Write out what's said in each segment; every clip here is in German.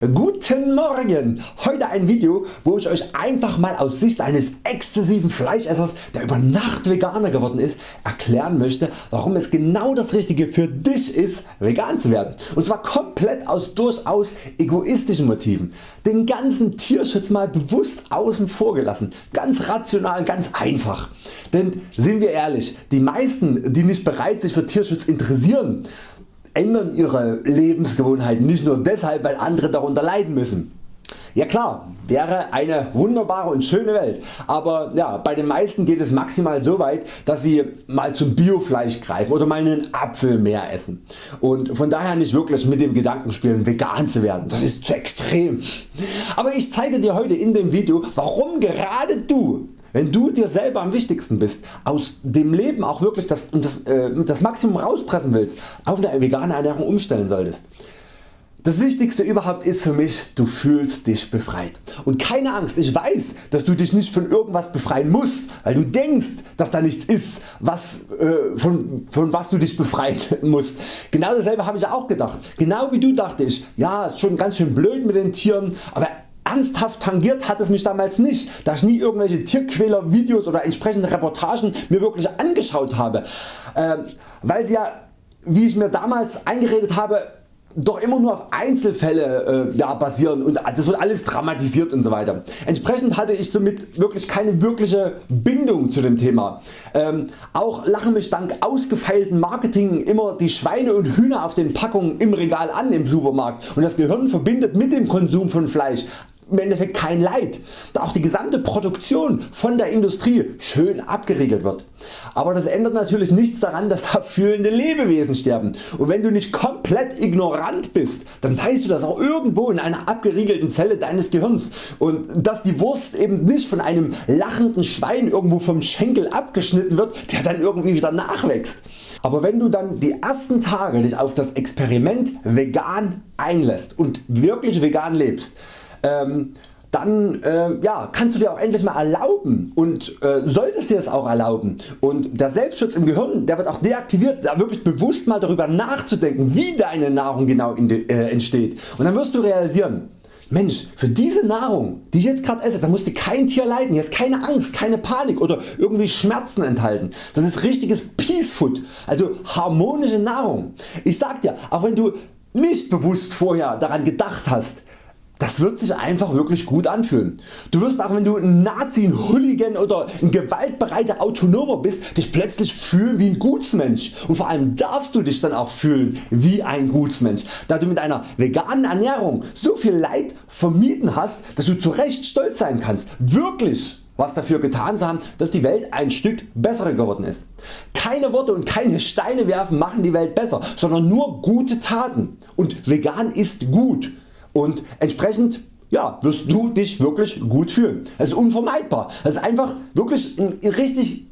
Guten Morgen! Heute ein Video wo ich Euch einfach mal aus Sicht eines exzessiven Fleischessers der über Nacht Veganer geworden ist erklären möchte warum es genau das richtige für dich ist vegan zu werden und zwar komplett aus durchaus egoistischen Motiven. Den ganzen Tierschutz mal bewusst außen vor gelassen, ganz rational, ganz einfach. Denn sind wir ehrlich, die meisten die nicht bereit sich für Tierschutz interessieren ändern ihre Lebensgewohnheiten nicht nur deshalb weil andere darunter leiden müssen. Ja klar, wäre eine wunderbare und schöne Welt, aber ja, bei den meisten geht es maximal so weit, dass sie mal zum Biofleisch greifen oder mal einen Apfel mehr essen und von daher nicht wirklich mit dem Gedanken spielen vegan zu werden, das ist zu extrem. Aber ich zeige dir heute in dem Video warum gerade du wenn du dir selber am wichtigsten bist, aus dem Leben auch wirklich das, das, äh, das Maximum rauspressen willst, auf eine vegane Ernährung umstellen solltest. Das wichtigste überhaupt ist für mich, du fühlst dich befreit. Und keine Angst, ich weiß, dass du dich nicht von irgendwas befreien musst, weil du denkst, dass da nichts ist, was, äh, von, von was du dich befreien musst. Genau dasselbe habe ich auch gedacht. Genau wie du dachte ich, ja ist schon ganz schön blöd mit den Tieren, aber ernsthaft tangiert hat es mich damals nicht, da ich nie irgendwelche Tierquäler Videos oder entsprechende Reportagen mir wirklich angeschaut habe, äh, weil sie ja wie ich mir damals eingeredet habe doch immer nur auf Einzelfälle äh, ja, basieren und das wird alles dramatisiert und so weiter. Entsprechend hatte ich somit wirklich keine wirkliche Bindung zu dem Thema. Ähm, auch lachen mich dank ausgefeilten Marketing immer die Schweine und Hühner auf den Packungen im Regal an im Supermarkt und das Gehirn verbindet mit dem Konsum von Fleisch im Endeffekt kein Leid, da auch die gesamte Produktion von der Industrie schön abgeriegelt wird. Aber das ändert natürlich nichts daran dass da fühlende Lebewesen sterben und wenn du nicht komplett ignorant bist, dann weißt du das auch irgendwo in einer abgeriegelten Zelle deines Gehirns und dass die Wurst eben nicht von einem lachenden Schwein irgendwo vom Schenkel abgeschnitten wird der dann irgendwie wieder nachwächst. Aber wenn du dann die ersten Tage dich auf das Experiment vegan einlässt und wirklich vegan lebst, ähm, dann äh, ja, kannst du dir auch endlich mal erlauben und äh, solltest dir es auch erlauben und der Selbstschutz im Gehirn der wird auch deaktiviert, da wirklich bewusst mal darüber nachzudenken wie deine Nahrung genau de, äh, entsteht und dann wirst du realisieren Mensch für diese Nahrung die ich jetzt gerade esse da musste kein Tier leiden, hier keine Angst, keine Panik oder irgendwie Schmerzen enthalten. Das ist richtiges Peace Food, also harmonische Nahrung. Ich sag dir, auch wenn du nicht bewusst vorher daran gedacht hast, das wird sich einfach wirklich gut anfühlen. Du wirst auch wenn du ein Nazi, ein Hooligan oder ein gewaltbereiter Autonomer bist dich plötzlich fühlen wie ein Gutsmensch und vor allem darfst du dich dann auch fühlen wie ein Gutsmensch, da du mit einer veganen Ernährung so viel Leid vermieden hast, dass du zu Recht stolz sein kannst, wirklich was dafür getan zu haben, dass die Welt ein Stück besser geworden ist. Keine Worte und keine Steine werfen machen die Welt besser, sondern nur gute Taten und vegan ist gut und entsprechend ja, wirst du dich wirklich gut fühlen. Es ist unvermeidbar. Es ist einfach wirklich ein richtig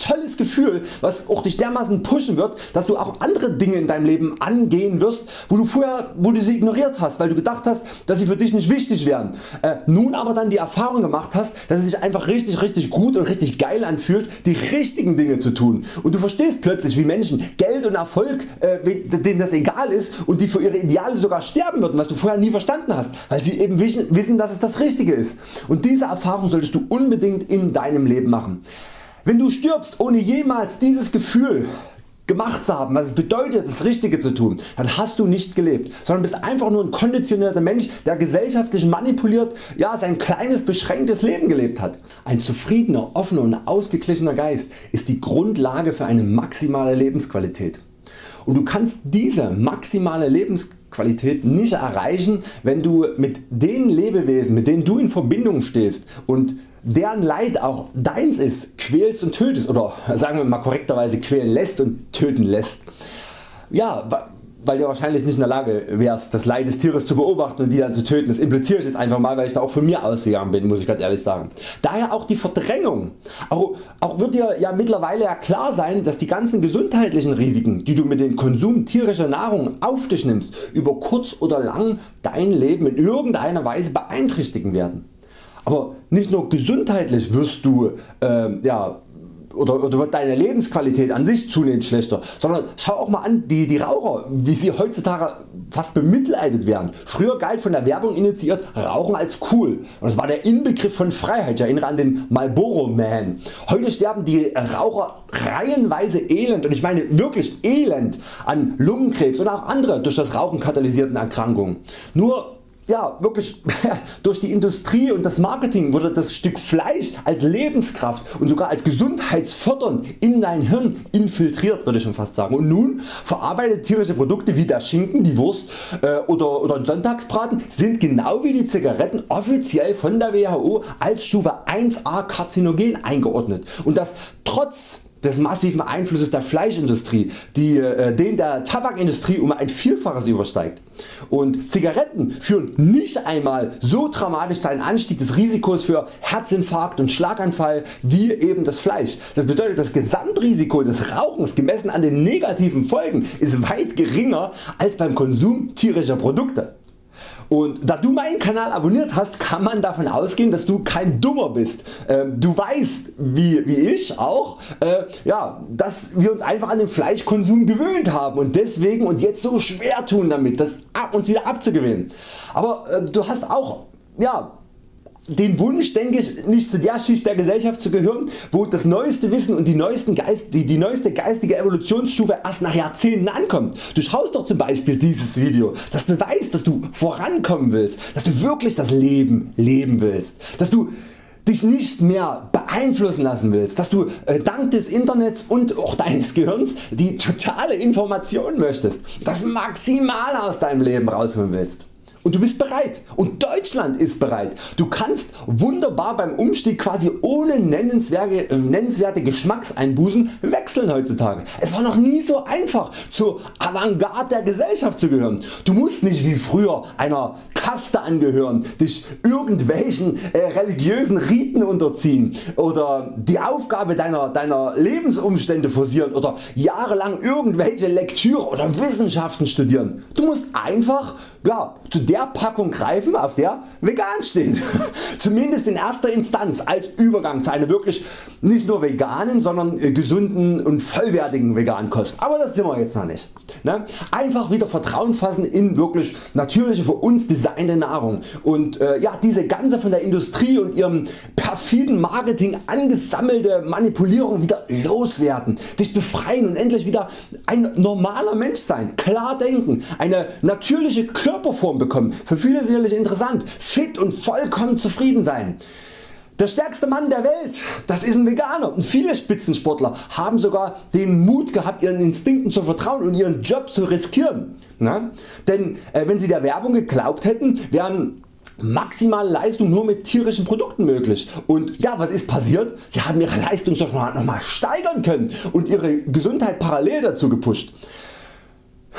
tolles Gefühl was auch dich dermaßen pushen wird dass du auch andere Dinge in deinem Leben angehen wirst wo du vorher wo du sie ignoriert hast weil du gedacht hast dass sie für dich nicht wichtig wären. Äh, nun aber dann die Erfahrung gemacht hast dass es sich einfach richtig richtig gut und richtig geil anfühlt die richtigen Dinge zu tun und du verstehst plötzlich wie Menschen Geld und Erfolg äh, denen das egal ist und die für ihre Ideale sogar sterben würden was du vorher nie verstanden hast weil sie eben wissen dass es das Richtige ist und diese Erfahrung solltest du unbedingt in deinem Leben machen. Wenn du stirbst ohne jemals dieses Gefühl gemacht zu haben, was es bedeutet das Richtige zu tun, dann hast du nicht gelebt, sondern bist einfach nur ein konditionierter Mensch der gesellschaftlich manipuliert ja, sein kleines beschränktes Leben gelebt hat. Ein zufriedener, offener und ausgeglichener Geist ist die Grundlage für eine maximale Lebensqualität. Und du kannst diese maximale Lebensqualität nicht erreichen wenn du mit den Lebewesen mit denen du in Verbindung stehst und deren Leid auch deins ist, quälst und tötest oder sagen wir mal korrekterweise quälen lässt und töten lässt. Ja, weil du wahrscheinlich nicht in der Lage wärst das Leid des Tieres zu beobachten und die dann zu töten. Das impliziere ich jetzt einfach mal weil ich da auch von mir ausgegangen bin muss ich ganz ehrlich sagen. Daher auch die Verdrängung. Auch, auch wird dir ja mittlerweile ja klar sein dass die ganzen gesundheitlichen Risiken die du mit dem Konsum tierischer Nahrung auf dich nimmst über kurz oder lang dein Leben in irgendeiner Weise beeinträchtigen werden. Aber nicht nur gesundheitlich wirst du äh, ja, oder, oder wird deine Lebensqualität an sich zunehmend schlechter, sondern schau auch mal an die, die Raucher wie sie heutzutage fast bemitleidet werden. Früher galt von der Werbung initiiert Rauchen als cool und das war der Inbegriff von Freiheit, ich erinnere an den Marlboro Man. Heute sterben die Raucher reihenweise elend und ich meine wirklich elend an Lungenkrebs und auch andere durch das Rauchen katalysierten Erkrankungen. Nur ja, wirklich durch die Industrie und das Marketing wurde das Stück Fleisch als Lebenskraft und sogar als gesundheitsfördernd in dein Hirn infiltriert würde ich schon fast sagen. Und nun verarbeitete tierische Produkte wie der Schinken, die Wurst äh, oder, oder ein Sonntagsbraten sind genau wie die Zigaretten offiziell von der WHO als Stufe 1a karzinogen eingeordnet und das trotz des massiven Einflusses der Fleischindustrie, die äh, den der Tabakindustrie um ein Vielfaches übersteigt. Und Zigaretten führen nicht einmal so dramatisch zu einem Anstieg des Risikos für Herzinfarkt und Schlaganfall wie eben das Fleisch. Das bedeutet das Gesamtrisiko des Rauchens gemessen an den negativen Folgen ist weit geringer als beim Konsum tierischer Produkte. Und da du meinen Kanal abonniert hast, kann man davon ausgehen, dass du kein Dummer bist. Ähm, du weißt, wie, wie ich auch, äh, ja, dass wir uns einfach an den Fleischkonsum gewöhnt haben und deswegen und jetzt so schwer tun damit, das uns wieder abzugewöhnen. Aber äh, du hast auch ja, den Wunsch denke ich nicht zu der Schicht der Gesellschaft zu gehören wo das neueste Wissen und die, neuesten Geist, die, die neueste geistige Evolutionsstufe erst nach Jahrzehnten ankommt. Du schaust doch zum Beispiel dieses Video, das beweist dass du vorankommen willst, dass du wirklich das Leben leben willst, dass du dich nicht mehr beeinflussen lassen willst, dass du äh, dank des Internets und auch deines Gehirns die totale Information möchtest, das Maximale aus deinem Leben rausholen willst und du bist bereit und Deutschland ist bereit. Du kannst wunderbar beim Umstieg quasi ohne nennenswerte, äh, nennenswerte Geschmackseinbußen wechseln heutzutage. Es war noch nie so einfach zur Avantgarde der Gesellschaft zu gehören. Du musst nicht wie früher einer Kaste angehören, dich irgendwelchen äh, religiösen Riten unterziehen oder die Aufgabe deiner, deiner Lebensumstände forcieren oder jahrelang irgendwelche Lektüre oder Wissenschaften studieren. Du musst einfach ja, zu der Packung greifen auf der vegan steht. Zumindest in erster Instanz als Übergang zu einer wirklich nicht nur veganen, sondern äh, gesunden und vollwertigen veganen Kost. Aber das sind wir jetzt noch nicht. Ne? Einfach wieder Vertrauen fassen in wirklich natürliche für uns designte Nahrung. Und äh, ja, diese ganze von der Industrie und ihrem perfiden Marketing angesammelte Manipulierung wieder loswerden, dich befreien und endlich wieder ein normaler Mensch sein, klar denken, eine natürliche Körperform bekommen, für viele sicherlich interessant, fit und vollkommen zufrieden sein. Der stärkste Mann der Welt, das ist ein Veganer und viele Spitzensportler haben sogar den Mut gehabt ihren Instinkten zu vertrauen und ihren Job zu riskieren. Na? Denn äh, wenn sie der Werbung geglaubt hätten, wären maximale Leistung nur mit tierischen Produkten möglich und ja was ist passiert? Sie haben ihre Leistung noch mal steigern können und ihre Gesundheit parallel dazu gepusht.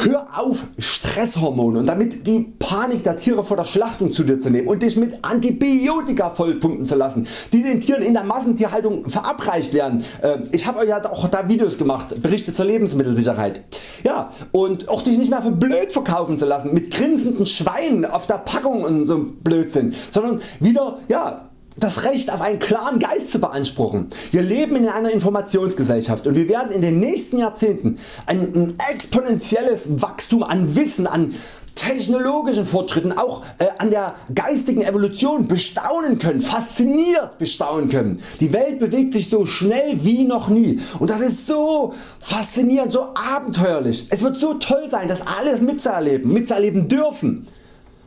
Hör auf Stresshormone und damit die Panik der Tiere vor der Schlachtung zu dir zu nehmen und dich mit Antibiotika vollpumpen zu lassen, die den Tieren in der Massentierhaltung verabreicht werden. Äh, ich habe euch ja auch da Videos gemacht, Berichte zur Lebensmittelsicherheit. Ja, und auch dich nicht mehr für blöd verkaufen zu lassen mit grinsenden Schweinen auf der Packung und so Blödsinn, sondern wieder ja, das Recht auf einen klaren Geist zu beanspruchen. Wir leben in einer Informationsgesellschaft und wir werden in den nächsten Jahrzehnten ein exponentielles Wachstum an Wissen, an technologischen Fortschritten, auch äh, an der geistigen Evolution bestaunen können, fasziniert bestaunen können. Die Welt bewegt sich so schnell wie noch nie und das ist so faszinierend, so abenteuerlich. Es wird so toll sein das alles mitzuerleben, mitzuerleben dürfen.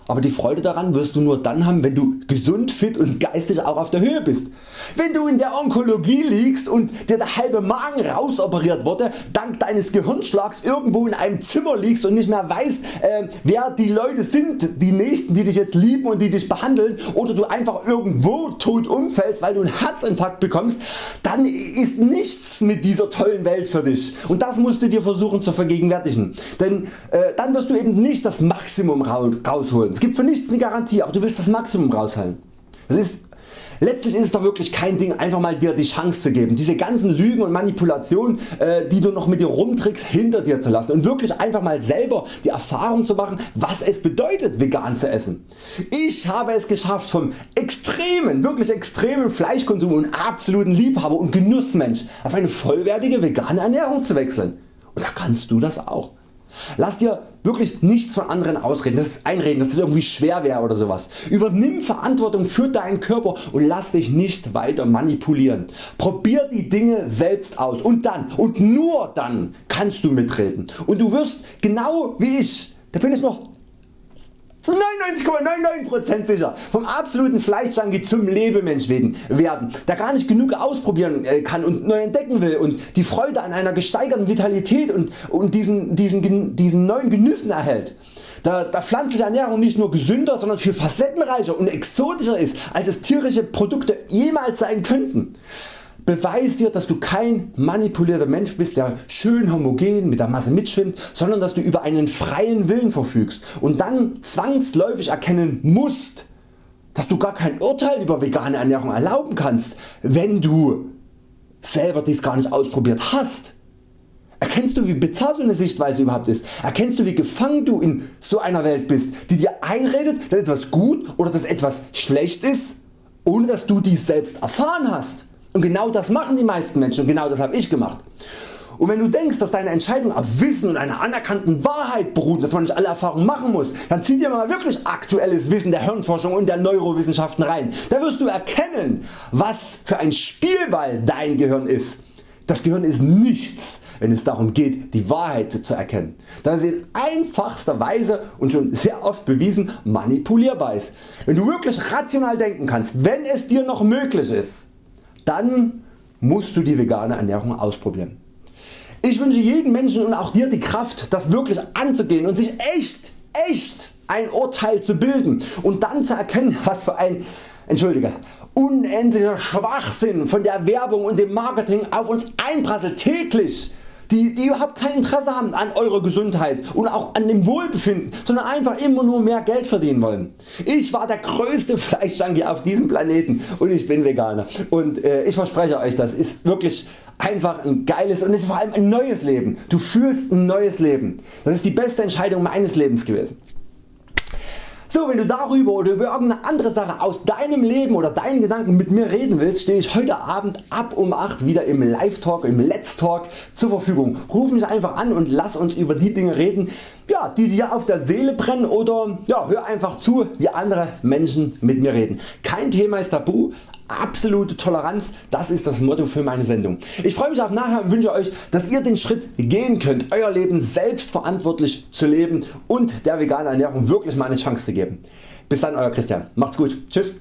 Aber die Freude daran wirst du nur dann haben wenn du gesund, fit und geistig auch auf der Höhe bist. Wenn du in der Onkologie liegst und dir der halbe Magen rausoperiert wurde, dank deines Gehirnschlags irgendwo in einem Zimmer liegst und nicht mehr weißt äh, wer die Leute sind, die nächsten die dich jetzt lieben und die dich behandeln oder du einfach irgendwo tot umfällst weil du einen Herzinfarkt bekommst, dann ist nichts mit dieser tollen Welt für dich und das musst du dir versuchen zu vergegenwärtigen, denn äh, dann wirst du eben nicht das Maximum rausholen. Es gibt für nichts eine Garantie, aber du willst das Maximum rausholen. Das ist Letztlich ist es doch wirklich kein Ding einfach mal dir die Chance zu geben, diese ganzen Lügen und Manipulationen äh, die du noch mit dir rumtrickst hinter dir zu lassen und wirklich einfach mal selber die Erfahrung zu machen was es bedeutet vegan zu essen. Ich habe es geschafft vom extremen, wirklich extremen Fleischkonsum und absoluten Liebhaber und Genussmensch auf eine vollwertige vegane Ernährung zu wechseln. Und da kannst du das auch. Lass dir wirklich nichts von anderen ausreden, das ist einreden, dass es irgendwie schwer wäre oder sowas. Übernimm Verantwortung für deinen Körper und lass dich nicht weiter manipulieren. Probier die Dinge selbst aus und dann und nur dann kannst du mitreden. Und du wirst genau wie ich, da bin ich noch zu 99,99% sicher vom absoluten Fleischjunkie zum Lebemensch werden, der gar nicht genug ausprobieren äh, kann und neu entdecken will und die Freude an einer gesteigerten Vitalität und, und diesen, diesen, diesen neuen Genüssen erhält. Da, da pflanzliche Ernährung nicht nur gesünder, sondern viel facettenreicher und exotischer ist als es tierische Produkte jemals sein könnten. Beweis dir dass du kein manipulierter Mensch bist der schön homogen mit der Masse mitschwimmt, sondern dass du über einen freien Willen verfügst und dann zwangsläufig erkennen musst dass du gar kein Urteil über vegane Ernährung erlauben kannst, wenn du selber dies gar nicht ausprobiert hast. Erkennst du wie bizarr so eine Sichtweise überhaupt ist? Erkennst du wie gefangen du in so einer Welt bist, die dir einredet dass etwas gut oder dass etwas schlecht ist, ohne dass du dies selbst erfahren hast? Und genau das machen die meisten Menschen und genau das habe ich gemacht. Und wenn du denkst dass deine Entscheidung auf Wissen und einer anerkannten Wahrheit beruht, dass man nicht alle Erfahrungen machen muss, dann zieh dir mal wirklich aktuelles Wissen der Hirnforschung und der Neurowissenschaften rein. Da wirst du erkennen was für ein Spielball dein Gehirn ist. Das Gehirn ist nichts wenn es darum geht die Wahrheit zu erkennen, da es in einfachster Weise und schon sehr oft bewiesen manipulierbar ist. Wenn du wirklich rational denken kannst, wenn es dir noch möglich ist, dann musst du die vegane Ernährung ausprobieren. Ich wünsche jedem Menschen und auch dir die Kraft das wirklich anzugehen und sich echt, echt ein Urteil zu bilden und dann zu erkennen was für ein Entschuldige, unendlicher Schwachsinn von der Werbung und dem Marketing auf uns einprasselt täglich die, die überhaupt kein Interesse haben an eurer Gesundheit und auch an dem Wohlbefinden, sondern einfach immer nur mehr Geld verdienen wollen. Ich war der größte Fleischjunkie auf diesem Planeten und ich bin Veganer und äh, ich verspreche Euch das ist wirklich einfach ein geiles und ist vor allem ein neues Leben. Du fühlst ein neues Leben. Das ist die beste Entscheidung meines Lebens gewesen. So wenn du darüber oder über irgendeine andere Sache aus deinem Leben oder deinen Gedanken mit mir reden willst, stehe ich heute Abend ab um 8 wieder im Live Talk, im Let's Talk zur Verfügung. Ruf mich einfach an und lass uns über die Dinge reden, ja, die dir auf der Seele brennen oder ja, hör einfach zu wie andere Menschen mit mir reden. Kein Thema ist tabu, absolute Toleranz, das ist das Motto für meine Sendung. Ich freue mich auf nachher und wünsche Euch dass ihr den Schritt gehen könnt Euer Leben selbstverantwortlich zu leben und der veganen Ernährung wirklich mal eine Chance zu geben. Bis dann Euer Christian, macht's gut, tschüss.